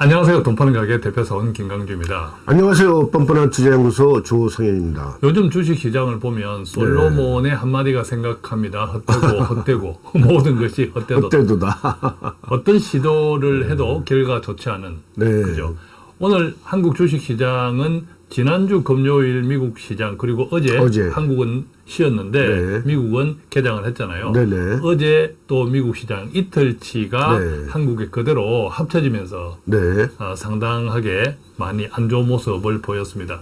안녕하세요. 돈 파는 가게 대표사원 김강주입니다. 안녕하세요. 뻔뻔한 투자연구소 조성현입니다. 요즘 주식 시장을 보면 솔로몬의 한마디가 생각합니다. 헛되고 헛되고 모든 것이 헛되도 그때도다. 어떤 시도를 해도 결과 좋지 않은 네. 그죠. 오늘 한국 주식 시장은 지난주 금요일 미국 시장 그리고 어제, 어제. 한국은 쉬었는데 네. 미국은 개장을 했잖아요. 네네. 어제 또 미국 시장 이틀치가 네. 한국에 그대로 합쳐지면서 네. 어, 상당하게 많이 안 좋은 모습을 보였습니다.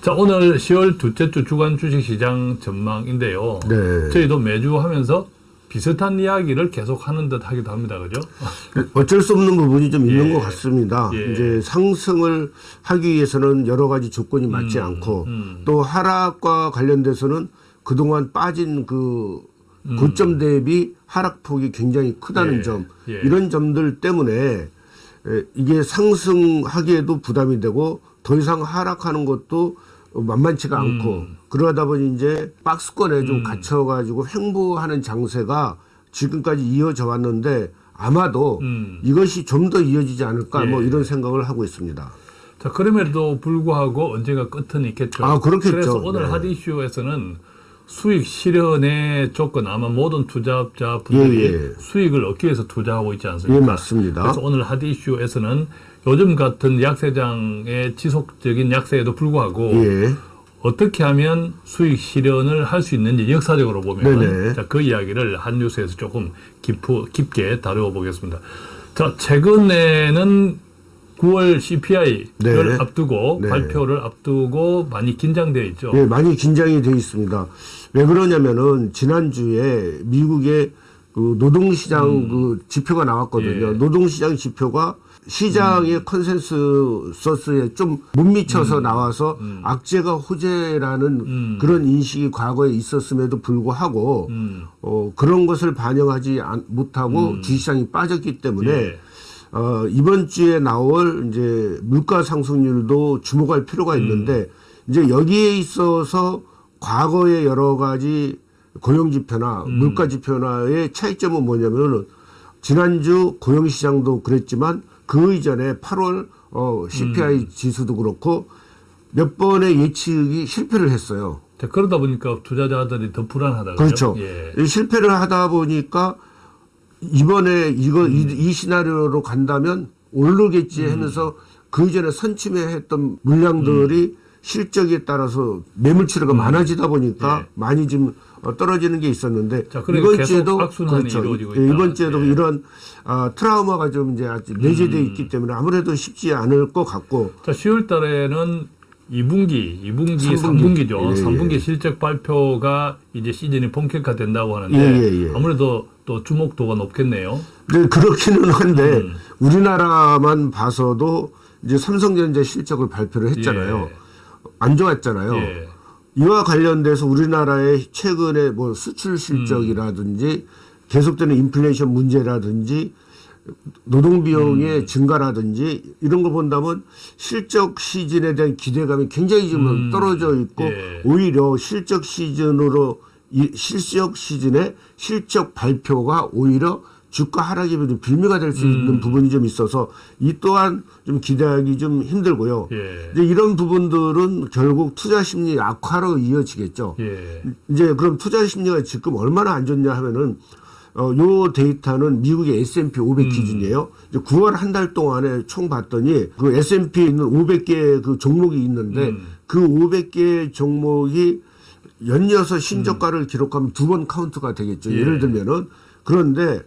자, 오늘 10월 둘째 주 주간 주식시장 전망인데요. 네. 저희도 매주 하면서 비슷한 이야기를 계속 하는 듯 하기도 합니다. 그죠? 어쩔 수 없는 부분이 좀 있는 예. 것 같습니다. 예. 이제 상승을 하기 위해서는 여러 가지 조건이 맞지 않고 음. 또 하락과 관련돼서는 그동안 빠진 그 고점 대비 하락폭이 굉장히 크다는 음. 예. 점 예. 이런 점들 때문에 에, 이게 상승하기에도 부담이 되고 더 이상 하락하는 것도 만만치가 않고 음. 그러다 보니 이제 박스권에 좀 갇혀가지고 횡보하는 장세가 지금까지 이어져 왔는데 아마도 음. 이것이 좀 더 이어지지 않을까 뭐 예. 이런 생각을 하고 있습니다. 자, 그럼에도 불구하고 언젠가 끝은 있겠죠. 아, 그렇겠죠. 그래서 오늘 네. 핫 이슈에서는 수익 실현의 조건 아마 모든 투자자분들이 예, 예. 수익을 얻기 위해서 투자하고 있지 않습니까? 예, 맞습니다. 그래서 오늘 핫 이슈에서는 요즘 같은 약세장의 지속적인 약세에도 불구하고 예. 어떻게 하면 수익 실현을 할 수 있는지 역사적으로 보면. 자, 그 이야기를 한 뉴스에서 조금 깊어, 깊게 다루어 보겠습니다. 자, 최근에는 9월 CPI를 네. 앞두고 네. 발표를 앞두고 많이 긴장되어 있죠. 예, 많이 긴장이 돼 있습니다. 왜 그러냐면은 지난주에 미국의 그 노동시장 그 지표가 나왔거든요. 음. 예. 노동시장 지표가 시장의 음. 컨센서스에 좀 못 미쳐서 나와서 악재가 호재라는 음. 그런 인식이 과거에 있었음에도 불구하고 음. 어, 그런 것을 반영하지 않- 못하고 주시장이 빠졌기 때문에 예. 어, 이번 주에 나올 이제 물가 상승률도 주목할 필요가 있는데 이제 여기에 있어서 과거의 여러 가지 고용 지표나 물가 지표나의 차이점은 뭐냐면은 지난주 고용 시장도 그랬지만 그 이전에 8월 어, CPI 지수도 그렇고 몇 번의 예측이 실패를 했어요. 자, 그러다 보니까 투자자들이 더 불안하다. 그렇죠. 예. 이 실패를 하다 보니까 이번에 이거 이, 음. 이 시나리오로 간다면 오르겠지 하면서 그 이전에 선침해 했던 물량들이 음. 실적에 따라서 매물 치료가 많아지다 보니까 예. 많이 좀 어, 떨어지는 게 있었는데 자, 그러니까 이번 주에도 이루어지고 예. 이번 주에도 예. 음. 이런 아, 트라우마가 좀 이제 아직 내재돼 있기 때문에 아무래도 쉽지 않을 것 같고 자, 10월 달에는 2분기, 2분기, 삼분기. 3분기죠. 예, 예. 3분기 실적 발표가 이제 시즌이 본격화 된다고 하는데 예, 예, 예. 아무래도 또 주목도가 높겠네요. 네, 그렇기는 한데 음. 우리나라만 봐서도 이제 삼성전자 실적을 발표를 했잖아요. 예. 안 좋았잖아요. 예. 이와 관련돼서 우리나라의 최근에 뭐 수출 실적이라든지 계속되는 인플레이션 문제라든지 노동 비용의 음. 증가라든지 이런 거 본다면 실적 시즌에 대한 기대감이 굉장히 지금 떨어져 있고 예. 오히려 실적 시즌으로 이 실적 시즌에 실적 발표가 오히려 주가 하락이 좀 빌미가 될수 음. 있는 부분이 좀 있어서 이 또한 좀 기대하기 좀 힘들고요. 예. 이제 이런 부분들은 결국 투자 심리 악화로 이어지겠죠. 예. 이제 그럼 투자 심리가 지금 얼마나 안 좋냐 하면은 어, 요 데이터는 미국의 S&P 500 기준이에요. 이제 9월 한 달 동안에 총 봤더니 그 S&P에 있는 500개 그 종목이 있는데 그 500개 종목이 연이어서 신저가를 기록하면 두 번 카운트가 되겠죠. 예. 예를 들면은 그런데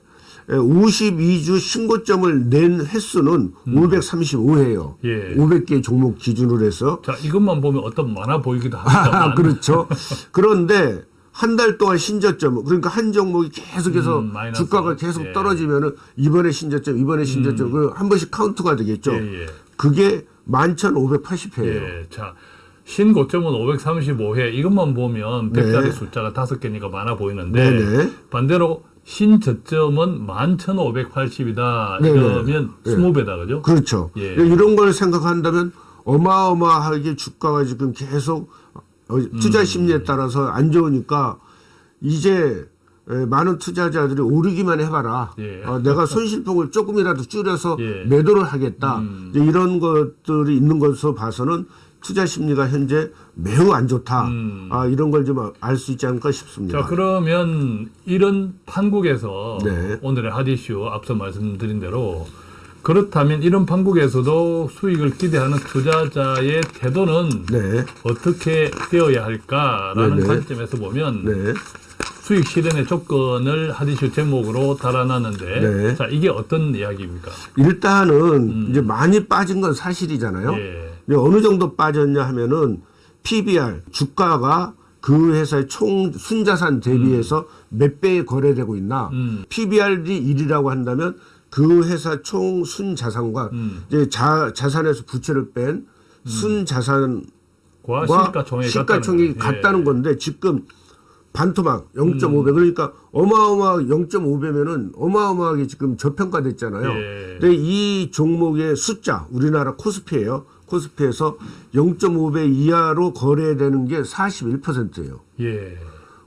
52주 신고점을 낸 횟수는 535회예요. 예. 500개 종목 기준으로 해서 자, 이것만 보면 어떤 많아 보이기도 합니다만. 아, 그렇죠. 그런데 한 달 동안 신저점 그러니까 한 종목이 계속해서 음. 주가가 계속 예. 떨어지면은 이번에 신저점 이번에 신저점 그한 번씩 카운트가 되겠죠. 예, 예. 그게 11,580회예요. 예. 자, 신고점은 535회. 이것만 보면 네. 100자리 숫자가 다섯 개니까 많아 보이는데 네네. 반대로 신저점은 11,580이다. 네네. 이러면 네. 20배다. 그죠? 그렇죠. 예. 이런 걸 생각한다면 어마어마하게 주가가 지금 계속 어, 투자 음. 심리에 따라서 안 좋으니까 이제 에, 많은 투자자들이 오르기만 해봐라. 예. 어, 내가 손실폭을 조금이라도 줄여서 예. 매도를 하겠다. 음. 이런 것들이 있는 것으로 봐서는 투자 심리가 현재 매우 안 좋다. 음. 아, 이런 걸 좀 알 수 있지 않을까 싶습니다. 자 그러면 이런 판국에서 네. 오늘의 핫이슈 앞서 말씀드린 대로 그렇다면 이런 판국에서도 수익을 기대하는 투자자의 태도는 네. 어떻게 되어야 할까라는 네네. 관점에서 보면 네. 수익 실현의 조건을 핫이슈 제목으로 달아놨는데 네. 자 이게 어떤 이야기입니까? 일단은 이제 많이 빠진 건 사실이잖아요. 음. 예. 근데 어느 정도 빠졌냐 하면은 PBR 주가가 그 회사의 총 순자산 대비해서 몇 배에 거래되고 있나? 음. PBR이 1이라고 한다면 그 회사 총 순자산과 음. 이제 자, 자산에서 부채를 뺀 순자산과 과 시가총액이 같다는. 같다는 건데 지금 반토막 0.5배 그러니까 어마어마하게 0.5배면은 어마어마하게 지금 저평가됐잖아요. 예. 근데 이 종목의 숫자 우리나라 코스피예요. 코스피에서 0.5배 이하로 거래되는 게 41%예요. 예.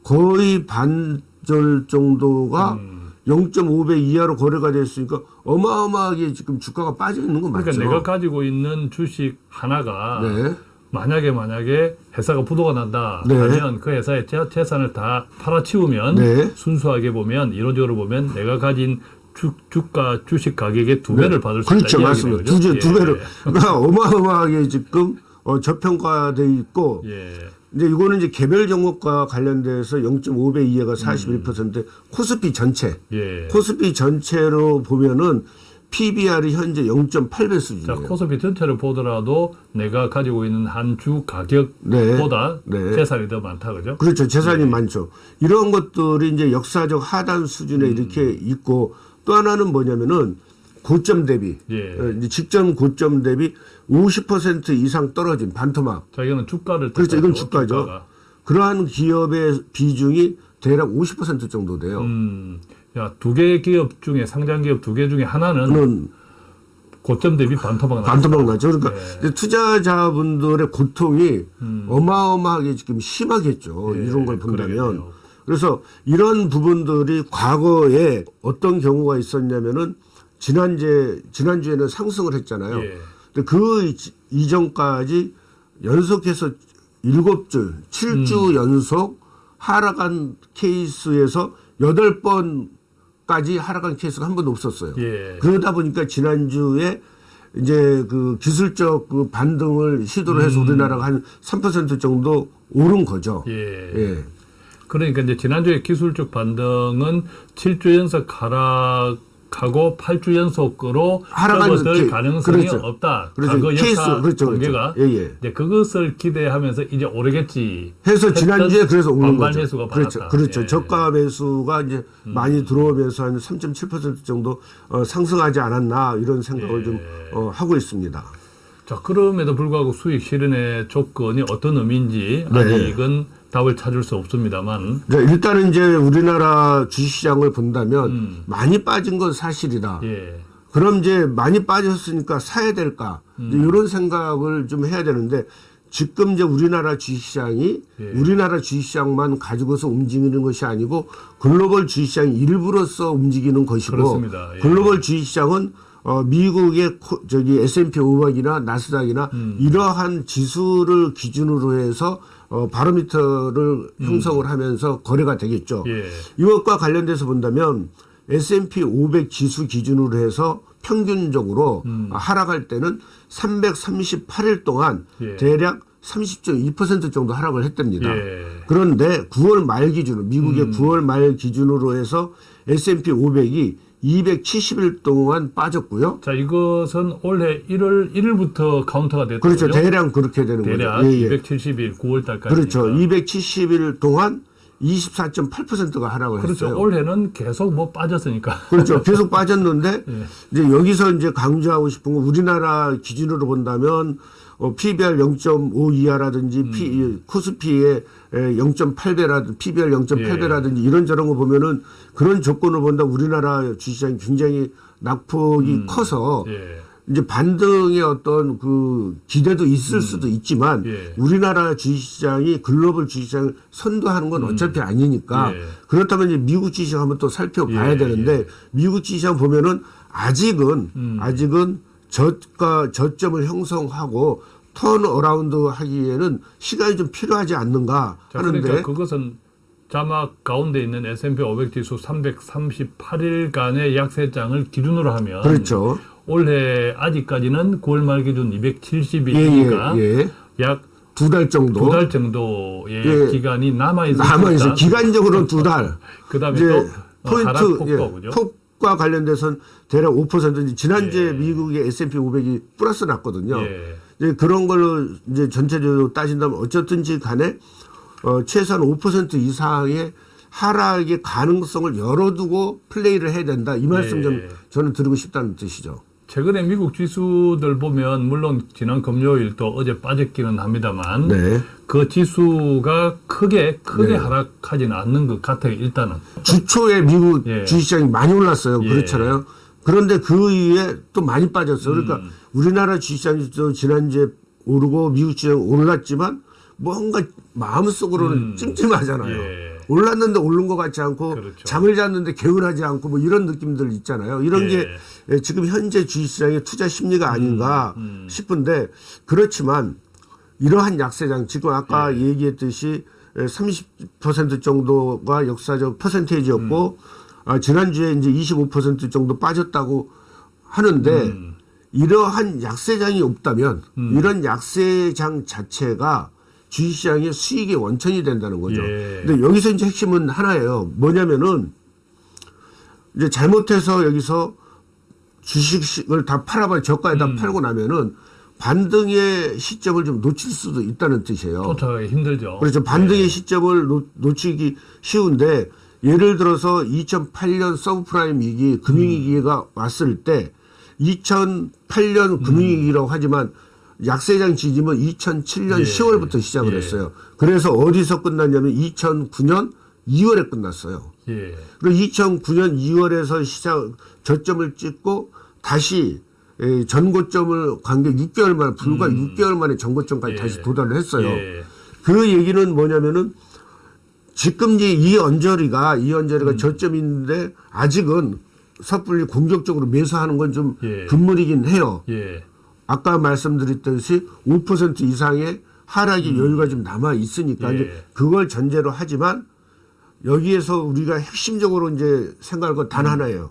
거의 반절 정도가 음. 0.5배 이하로 거래가 됐으니까 어마어마하게 지금 주가가 빠져 있는 건 그러니까 맞죠. 내가 가지고 있는 주식 하나가 네. 만약에 만약에 회사가 부도가 난다 네. 하면 그 회사의 재- 재산을 다 팔아치우면 네. 순수하게 보면 이론적으로 보면 내가 가진 주, 주가 주식 가격의 두 배를 받을 수 그렇죠, 있다 맞습니다. 이야기네요, 두, 그죠? 두 예. 배로 그러니까 어마어마하게 지금 어, 저평가돼 있고 예. 이제 이거는 이제 개별 종목과 관련돼서 0.5배 이하가 41% 코스피 전체 예. 코스피 전체로 보면은 PBR이 현재 0.8배 자, 수준이에요. 코스피 전체를 보더라도 내가 가지고 있는 한 주 가격보다 네. 네. 재산이 더 많다, 그죠? 그렇죠. 재산이 많죠. 이런 것들이 이제 역사적 하단 수준에 음. 이렇게 있고 또 하나는 뭐냐면은 고점 대비 예. 어, 직전 고점 대비 50% 이상 떨어진 반토막 자, 이거는 주가를 그렇죠. 이건 주가죠. 주가가. 그러한 기업의 비중이 대략 50% 정도 돼요. 음, 야, 두 개 기업 중에 상장 기업 두 개 중에 하나는 고점 대비 반토막 나. 반토막 나죠. 그러니까 네. 이제 투자자분들의 고통이 어마어마하게 지금 심하겠죠. 예, 이런 걸 본다면. 그러겠네요. 그래서 이런 부분들이 과거에 어떤 경우가 있었냐면은 지난주에 지난주에는 상승을 했잖아요. 예. 근데 그 이- 이전까지 연속해서 일곱 주, 음. 칠주 연속 하락한 케이스에서 여덟 번 까지 하락한 케이스가 한 번도 없었어요. 예. 그러다 보니까 지난주에 이제 그 기술적 그 반등을 시도를 해서 우리나라가 한 3% 정도 오른 거죠. 음. 예. 예. 그러니까 이제 지난주에 기술적 반등은 7주 연속 하락 하고 8주 연속으로 게- 가능성이 그렇죠. 없다. 그렇죠. 과거 케이스, 역사 그렇죠, 통계가 그렇죠. 예, 예. 이제 그것을 기대하면서 이제 오르겠지. 해서 지난주에 그래서 오른 거죠. 매수가 그렇죠. 그렇죠. 예. 저가 매수가 이제 많이 들어오면서 한 3.7% 정도 어, 상승하지 않았나 이런 생각을 예. 좀 어, 하고 있습니다. 자, 그럼에도 불구하고 수익 실현의 조건이 어떤 의미인지 네. 아직은 답을 찾을 수 없습니다만 자, 일단은 이제 우리나라 주식시장을 본다면 음. 많이 빠진 건 사실이다. 예. 그럼 이제 많이 빠졌으니까 사야 될까? 음. 이런 생각을 좀 해야 되는데 지금 이제 우리나라 주식시장이 예. 우리나라 주식시장만 가지고서 움직이는 것이 아니고 글로벌 주식시장 일부로서 움직이는 것이고 그렇습니다. 예. 글로벌 주식시장은 어, 미국의 코- 저기 S&P 500이나 나스닥이나 음. 이러한 지수를 기준으로 해서 어, 바로미터를 형성을 하면서 거래가 되겠죠. 음. 예. 이것과 관련돼서 본다면 S&P 500 지수 기준으로 해서 평균적으로 음. 하락할 때는 338일 동안 예. 대략 30.2% 정도 하락을 했답니다. 예. 그런데 9월 말 기준으로 미국의 음. 9월 말 기준으로 해서 S&P 500이 270일 동안 빠졌고요. 자, 이것은 올해 1월 1일부터 카운터가 됐죠. 그렇죠. 대략 그렇게 되는 대략 거죠. 예, 예. 270일 9월 달까지. 그렇죠. 270일 동안 24.8%가 하락을 그렇죠. 했어요. 올해는 계속 뭐 빠졌으니까. 그렇죠. 계속 빠졌는데 예. 이제 여기서 이제 강조하고 싶은 건 우리나라 기준으로 본다면 어, PBR 0.5 이하라든지 음. P, 코스피의 0.8배라든지 PBR 0.8배라든지 예. 이런저런 거 보면은 그런 조건을 본다 우리나라 주시장이 굉장히 낙폭이 커서 예. 이제 반등의 어떤 그 기대도 있을 수도 있지만 예. 우리나라 주식시장이 글로벌 주식시장을 선도하는 건 어차피 아니니까 예. 그렇다면 이제 미국 주식시장 한번 또 살펴봐야 예, 되는데 미국 주식시장 보면은 아직은 음. 아직은 저가 저점을 형성하고 turnaround 하기에는 시간이 좀 필요하지 않는가 자, 하는데 그러니까 그것은 자막 가운데 있는 S&P 500 지수 338일간의 약세장을 기준으로 하면 그렇죠. 올해 아직까지는 9월 말 기준 예, 예, 270일이니까 예. 약 두달 정도 두 달 정도의 예. 기간이 남아 있을 남아 있어. 기간적으로는 두 달. 그다음에 또 어, 포인트 폭도 예, 그죠? 폭과 관련돼서는 대략 5% 지난주에 예. 미국의 S&P 500이 플러스 났거든요. 예. 이제 그런 걸로 이제 전체적으로 따진다면 어쨌든지 간에 어, 최소한 5% 이상의 하락의 가능성을 열어두고 플레이를 해야 된다. 이 말씀 예. 좀 저는 드리고 싶다는 뜻이죠. 최근에 미국 지수들 보면 물론 지난 금요일 또 어제 빠졌기는 합니다만 네. 그 지수가 크게 크게 네. 하락하지는 않는 것 같아요. 일단은 주초에 미국 예. 주식시장이 많이 올랐어요. 예. 그렇잖아요. 그런데 그 이후에 또 많이 빠졌어요. 그러니까 음. 우리나라 주식시장이 또 지난주에 오르고 미국 주식장 올랐지만 뭔가 마음속으로는 찜찜하잖아요. 음. 예. 올랐는데 오른 것 같지 않고 그렇죠. 잠을 잤는데 개운하지 않고 뭐 이런 느낌들 있잖아요. 이런 예. 게 예, 지금 현재 주식시장의 투자 심리가 아닌가 음. 싶은데 그렇지만 이러한 약세장 지금 아까 예. 얘기했듯이 30% 정도가 역사적 퍼센테이지였고 아, 지난주에 이제 25% 정도 빠졌다고 하는데 음. 이러한 약세장이 없다면 이런 약세장 자체가 주식시장의 수익의 원천이 된다는 거죠. 예. 근데 여기서 이제 핵심은 하나예요. 뭐냐면은 이제 잘못해서 여기서 주식을 다 팔아봐 저가에다 음. 팔고 나면은 반등의 시점을 좀 놓칠 수도 있다는 뜻이에요. 쫓아가기 힘들죠. 그렇죠. 반등의 시점을 놓, 놓치기 쉬운데 예를 들어서 2008년 서브프라임 위기 금융위기가 왔을 때 2008년 금융위기라고 하지만 약세장 지짐은 2007년 예. 10월부터 시작을 예. 했어요. 그래서 어디서 끝났냐면 2009년 2월에 끝났어요. 예. 그리고 2009년 2월에서 시작 저점을 찍고 다시 에, 전고점을 관계 6개월 만에 불과 6개월 만에 전고점까지 음. 예. 다시 도달을 했어요. 예. 그 얘기는 뭐냐면은 지금 이제 이 언저리가 이 언저리가 음. 저점인데 아직은 섣불리 공격적으로 매수하는 건좀 예. 금물이긴 해요. 예. 아까 말씀드렸듯이 5% 이상의 하락이 여유가 좀 남아 있으니까 음. 예. 그걸 전제로 하지만 여기에서 우리가 핵심적으로 이제 생각할 건 음. 단 하나예요.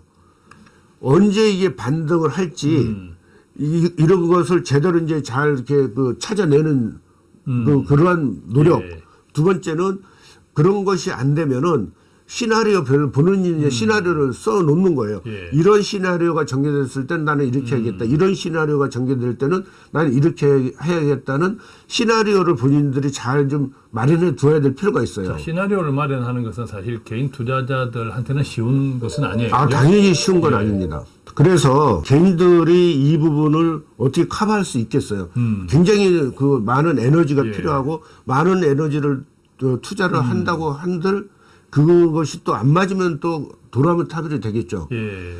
언제 이게 반등을 할지 음. 이, 이런 것을 제대로 이제 잘 이렇게 그 찾아내는 그 그러한 노력. 음. 예. 두 번째는 그런 것이 안 되면은 시나리오 별 본인이 이제 시나리오를 써 놓는 거예요. 음. 예. 음. 이런 시나리오가 전개됐을 땐 나는 이렇게 해야겠다. 이런 시나리오가 전개될 때는 나는 이렇게 해야겠다는 시나리오를 본인들이 잘 좀 마련해 두어야 될 필요가 있어요. 자, 시나리오를 마련하는 것은 사실 개인 투자자들한테는 쉬운 것은 아니에요. 아? 당연히 쉬운 예. 건 아닙니다. 그래서 개인들이 이 부분을 어떻게 커버할 수 있겠어요. 굉장히 그 많은 에너지가 음. 예. 필요하고 많은 에너지를 또 투자를 음. 한다고 한들 그것이 또 안 맞으면 또 돌아오면 타들이 되겠죠. 예.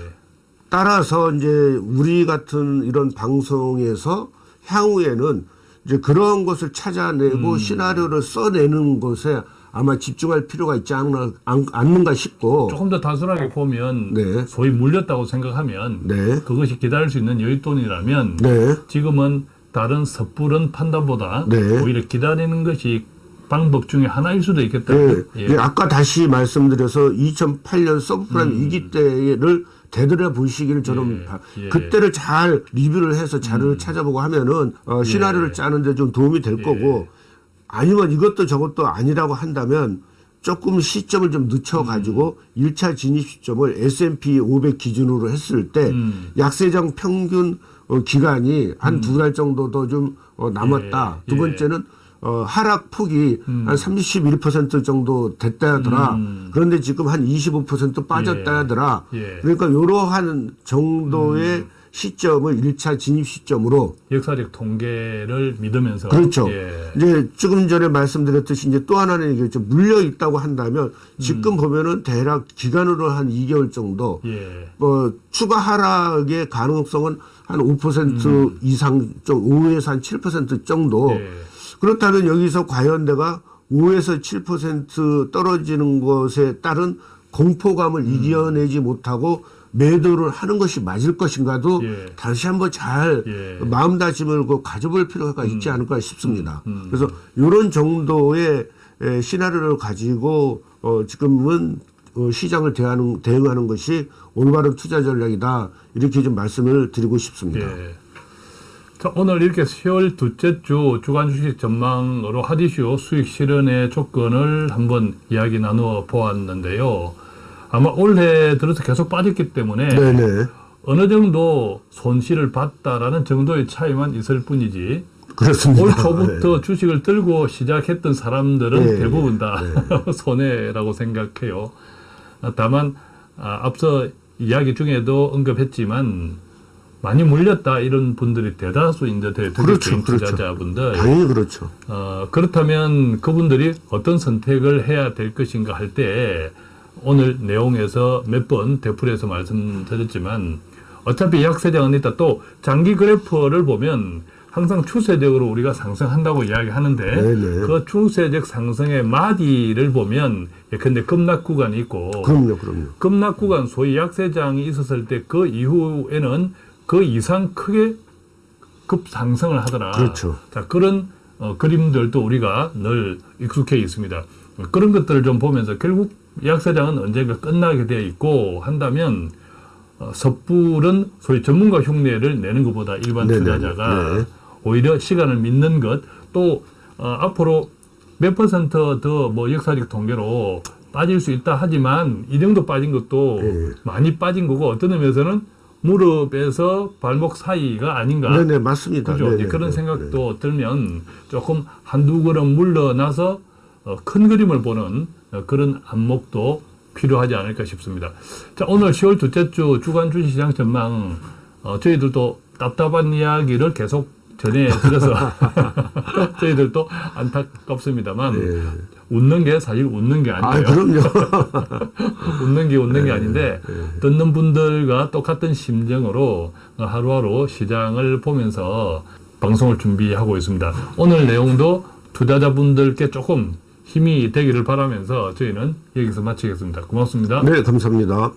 따라서 이제 우리 같은 이런 방송에서 향후에는 이제 그런 것을 찾아내고 음. 시나리오를 써내는 것에 아마 집중할 필요가 있지 않나, 않, 않는가 싶고 조금 더 단순하게 보면 네. 소위 물렸다고 생각하면 네. 그것이 기다릴 수 있는 여윳돈이라면 네. 지금은 다른 섣부른 판단보다 네. 오히려 기다리는 것이 방법 중에 하나일 수도 있겠다. 네. 예. 예, 아까 다시 말씀드려서 2008년 서브프라임 위기 때를 되돌아 보시기를 저는 음. 예, 바- 예. 음. 그때를 잘 리뷰를 해서 자료를 찾아보고 하면은 어, 시나리오를 예. 짜는데 좀 도움이 될 거고 아니면 이것도 저것도 아니라고 한다면 조금 시점을 좀 늦춰 가지고 음. 일 1차 진입 시점을 S&P 500 기준으로 했을 때 음. 약세장 평균 어, 기간이 한 두 달 정도 더 좀 어, 남았다. 예, 두 예. 번째는 어, 하락 폭이 한31% 정도 됐다 하더라. 음. 그런데 지금 한 25% 빠졌다 예. 하더라. 예. 그러니까 이러한 정도의 시점을 1차 진입 시점으로 역사적 통계를 믿으면서 그렇죠. 예. 이제 조금 전에 말씀드렸듯이 이제 또 하나는 얘기했죠. 물려 있다고 한다면 지금 보면은 대략 기간으로 한 2개월 정도 예. 뭐 추가 하락의 가능성은 한5% 이상 좀 5에서 한 7% 정도. 예. 그렇다면 여기서 과연 내가 5에서 7% 떨어지는 것에 따른 공포감을 음. 이겨내지 못하고 매도를 하는 것이 맞을 것인가도 예. 다시 한번 잘 예. 마음다짐을 그 가져볼 필요가 있지 않을까 싶습니다. 그래서 이런 정도의 에, 시나리오를 가지고 어, 지금은 어, 시장을 대하는, 대응하는 것이 올바른 투자 전략이다 이렇게 좀 말씀을 드리고 싶습니다. 예. 자, 오늘 이렇게 10월 둘째 주 주간 주식 전망으로 하디슈 수익 실현의 조건을 한번 이야기 나누어 보았는데요. 아마 올해 들어서 계속 빠졌기 때문에 네네 어느 정도 손실을 봤다라는 정도의 차이만 있을 뿐이지 그렇습니다. 올 초부터 주식을 들고 시작했던 사람들은 네, 대부분 다 손해라고 생각해요. 아, 다만 아, 앞서 이야기 중에도 언급했지만 많이 물렸다 이런 분들이 대다수 이제 대- 특히 그렇죠, 그렇죠. 투자자분들 당연히 그렇죠. 어, 그렇다면 그분들이 어떤 선택을 해야 될 것인가 할 때 오늘 내용에서 몇 번 대풀에서 말씀드렸지만 어차피 약세장은 있다 또 장기 그래프를 보면 항상 추세적으로 우리가 상승한다고 이야기하는데 네네. 그 추세적 상승의 마디를 보면 예컨대 급락 구간이 있고 그럼요, 그럼요. 급락 구간 소위 약세장이 있었을 때 그 이후에는 그 이상 크게 급상승을 하더라. 그렇죠. 자, 그런 어, 그림들도 우리가 늘 익숙해 있습니다. 그런 것들을 좀 보면서 결국 약세장은 언젠가 끝나게 되어 있고 한다면 어, 섣불은 소위 전문가 흉내를 내는 것보다 일반 네네. 투자자가 네. 오히려 시간을 믿는 것 또 어, 앞으로 몇 퍼센트 더 뭐 역사적 통계로 빠질 수 있다 하지만 이 정도 빠진 것도 네. 많이 빠진 거고 어떤 의미에서는 무릎에서 발목 사이가 아닌가 네네 맞습니다. 그죠? 네네, 그런 네, 생각도 들면 조금 한두 걸음 물러나서 어, 큰 그림을 보는 어, 그런 안목도 필요하지 않을까 싶습니다. 자, 오늘 10월 둘째 주 주간 주식시장 전망, 어, 저희들도 답답한 이야기를 계속 전해드려서 저희들도 안타깝습니다만 네. 웃는 게 사실 웃는 게아 아니에요. 그럼요. 웃는 게 웃는 게 아닌데 듣는 분들과 똑같은 심정으로 하루하루 시장을 보면서 방송을 준비하고 있습니다. 오늘 내용도 투자자분들께 조금 힘이 되기를 바라면서 저희는 여기서 마치겠습니다. 고맙습니다. 네 감사합니다.